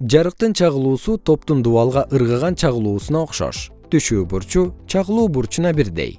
жарыктын чагылуусу топтун дубалга ыргыган чагылуусуна окшош. Түшүү бурчу чагылуу бурчуна бирдей.